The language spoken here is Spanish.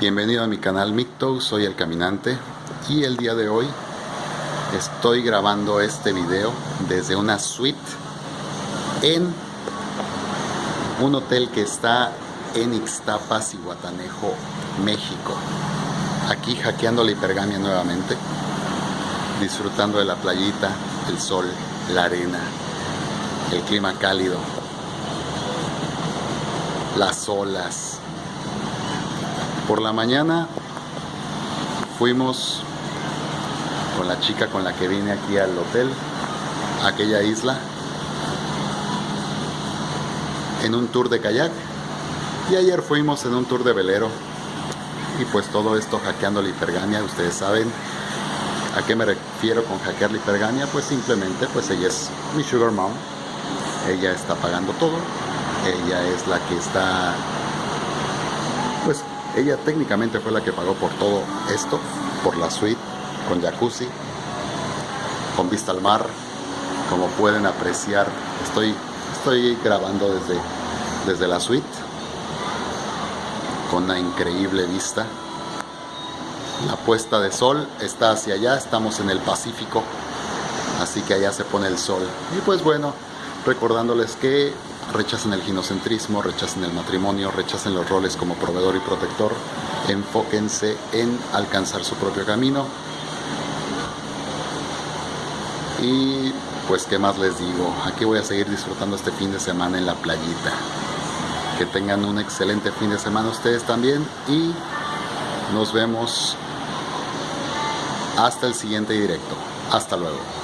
Bienvenido a mi canal Micto, soy el caminante y el día de hoy estoy grabando este video desde una suite en un hotel que está en Ixtapas y Guatanejo, México. Aquí hackeando la hipergamia nuevamente, disfrutando de la playita, el sol, la arena, el clima cálido, las olas, por la mañana fuimos con la chica con la que vine aquí al hotel, a aquella isla, en un tour de kayak. Y ayer fuimos en un tour de velero. Y pues todo esto hackeando la hipergamia, ustedes saben a qué me refiero con hackear la pues simplemente pues ella es mi sugar mom, ella está pagando todo, ella es la que está ella técnicamente fue la que pagó por todo esto, por la suite, con jacuzzi, con vista al mar. Como pueden apreciar, estoy, estoy grabando desde, desde la suite, con una increíble vista. La puesta de sol está hacia allá, estamos en el Pacífico, así que allá se pone el sol. Y pues bueno, recordándoles que rechacen el ginocentrismo, rechacen el matrimonio, rechacen los roles como proveedor y protector, enfóquense en alcanzar su propio camino. Y pues qué más les digo, aquí voy a seguir disfrutando este fin de semana en la playita. Que tengan un excelente fin de semana ustedes también y nos vemos hasta el siguiente directo. Hasta luego.